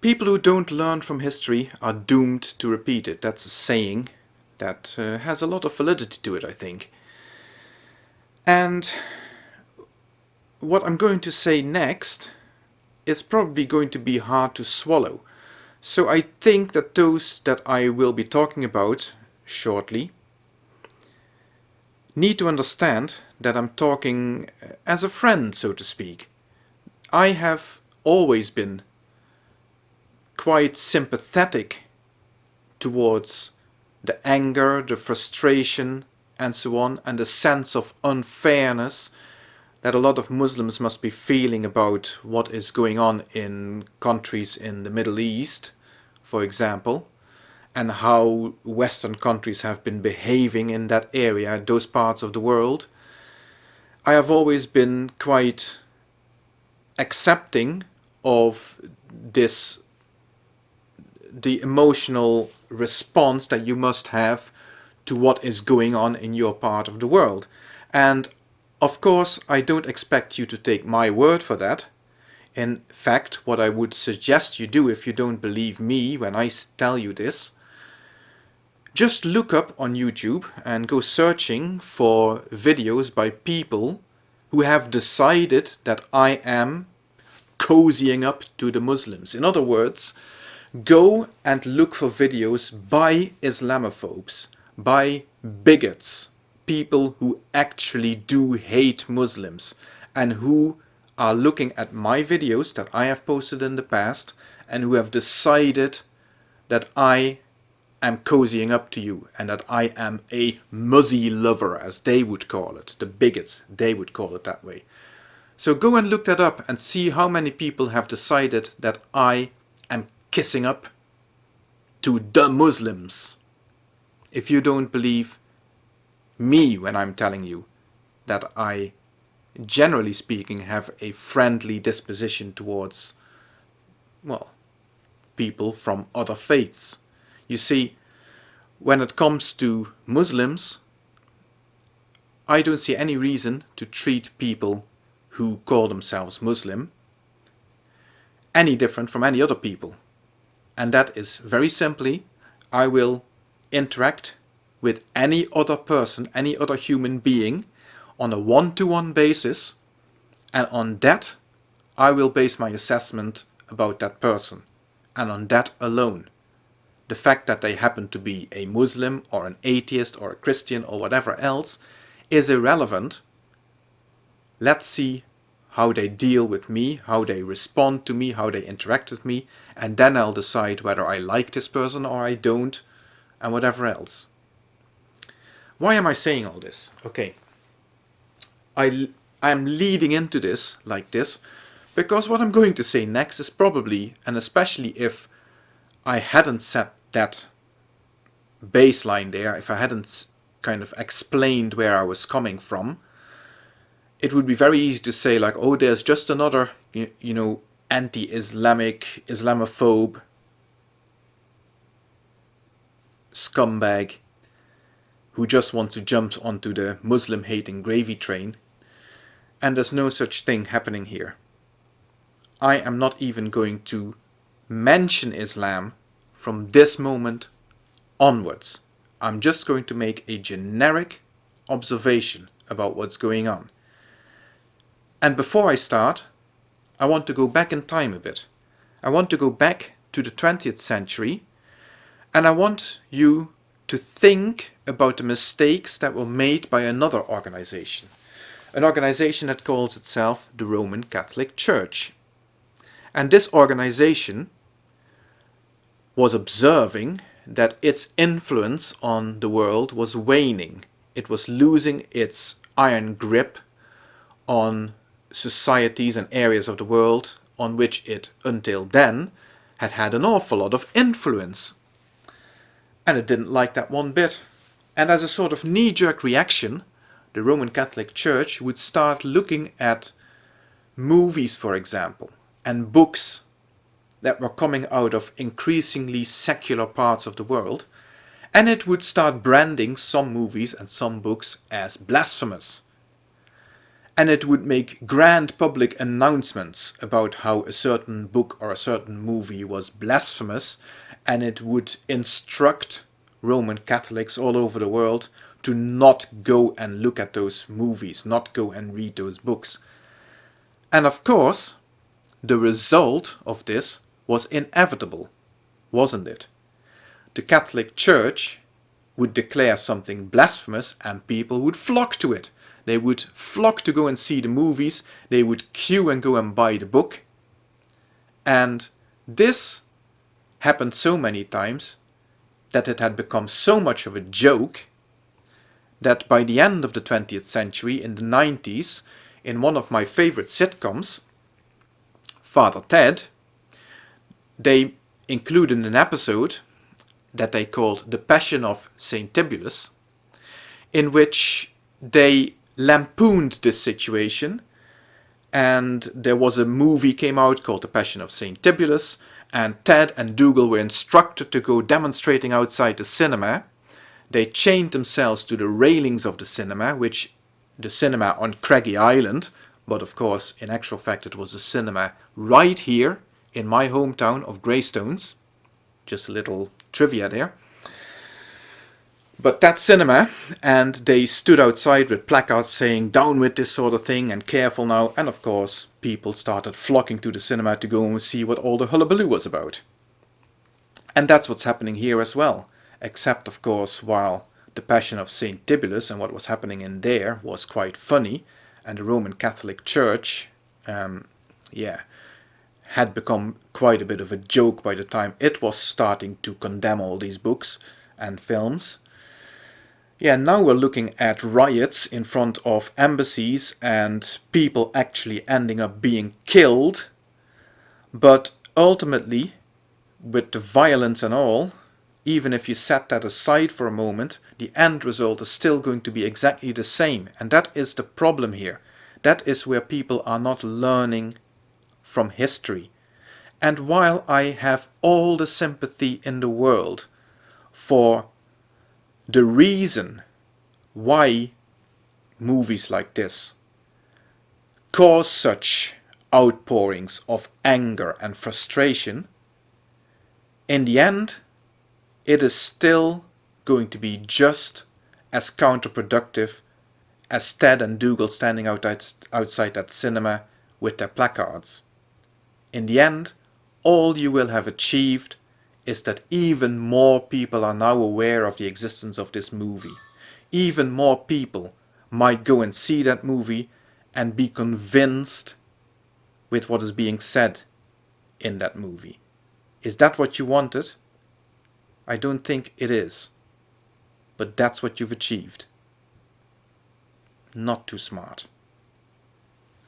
People who don't learn from history are doomed to repeat it. That's a saying that uh, has a lot of validity to it, I think. And what I'm going to say next is probably going to be hard to swallow. So I think that those that I will be talking about shortly need to understand that I'm talking as a friend, so to speak. I have always been quite sympathetic towards the anger, the frustration and so on and the sense of unfairness that a lot of Muslims must be feeling about what is going on in countries in the Middle East, for example, and how Western countries have been behaving in that area, those parts of the world. I have always been quite accepting of this the emotional response that you must have to what is going on in your part of the world. And of course, I don't expect you to take my word for that. In fact, what I would suggest you do if you don't believe me when I tell you this, just look up on YouTube and go searching for videos by people who have decided that I am cozying up to the Muslims. In other words, Go and look for videos by Islamophobes, by bigots, people who actually do hate Muslims and who are looking at my videos that I have posted in the past and who have decided that I am cozying up to you and that I am a muzzy lover as they would call it, the bigots, they would call it that way. So go and look that up and see how many people have decided that I kissing up to the Muslims. If you don't believe me when I'm telling you that I, generally speaking, have a friendly disposition towards, well, people from other faiths. You see, when it comes to Muslims, I don't see any reason to treat people who call themselves Muslim any different from any other people and that is very simply I will interact with any other person, any other human being on a one-to-one -one basis and on that I will base my assessment about that person and on that alone. The fact that they happen to be a Muslim or an atheist or a Christian or whatever else is irrelevant. Let's see how they deal with me, how they respond to me, how they interact with me, and then I'll decide whether I like this person or I don't, and whatever else. Why am I saying all this? Okay, I, I'm leading into this like this, because what I'm going to say next is probably, and especially if I hadn't set that baseline there, if I hadn't kind of explained where I was coming from, it would be very easy to say like, oh, there's just another, you, you know, anti-Islamic, Islamophobe scumbag who just wants to jump onto the Muslim-hating gravy train. And there's no such thing happening here. I am not even going to mention Islam from this moment onwards. I'm just going to make a generic observation about what's going on. And before I start, I want to go back in time a bit. I want to go back to the 20th century and I want you to think about the mistakes that were made by another organization. An organization that calls itself the Roman Catholic Church. And this organization was observing that its influence on the world was waning. It was losing its iron grip on societies and areas of the world on which it, until then, had had an awful lot of influence. And it didn't like that one bit. And as a sort of knee-jerk reaction, the Roman Catholic Church would start looking at movies, for example, and books that were coming out of increasingly secular parts of the world, and it would start branding some movies and some books as blasphemous and it would make grand public announcements about how a certain book or a certain movie was blasphemous and it would instruct Roman Catholics all over the world to not go and look at those movies, not go and read those books. And of course, the result of this was inevitable, wasn't it? The Catholic Church would declare something blasphemous and people would flock to it. They would flock to go and see the movies, they would queue and go and buy the book. And this happened so many times that it had become so much of a joke that by the end of the 20th century, in the 90s, in one of my favorite sitcoms, Father Ted, they included an episode that they called The Passion of St. Tibulus, in which they lampooned this situation and there was a movie came out called The Passion of St. Tibulus and Ted and Dougal were instructed to go demonstrating outside the cinema. They chained themselves to the railings of the cinema, which the cinema on Craggy Island, but of course in actual fact it was a cinema right here in my hometown of Greystones. Just a little trivia there. But that cinema, and they stood outside with placards saying down with this sort of thing and careful now, and of course people started flocking to the cinema to go and see what all the hullabaloo was about. And that's what's happening here as well, except of course while the Passion of St. Tibulus and what was happening in there was quite funny, and the Roman Catholic Church, um, yeah, had become quite a bit of a joke by the time it was starting to condemn all these books and films. Yeah, now we're looking at riots in front of embassies and people actually ending up being killed. But ultimately, with the violence and all, even if you set that aside for a moment, the end result is still going to be exactly the same. And that is the problem here. That is where people are not learning from history. And while I have all the sympathy in the world for the reason why movies like this cause such outpourings of anger and frustration, in the end, it is still going to be just as counterproductive as Ted and Dougal standing outside that cinema with their placards. In the end, all you will have achieved is that even more people are now aware of the existence of this movie. Even more people might go and see that movie and be convinced with what is being said in that movie. Is that what you wanted? I don't think it is. But that's what you've achieved. Not too smart.